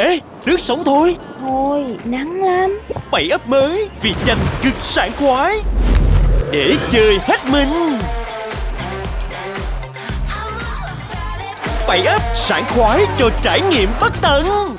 Ê, nước sống thôi. Thôi, nắng lắm. Bảy ấp mới vì dành cực sảng khoái. Để chơi hết mình. Bảy ấp sảng khoái cho trải nghiệm bất tận.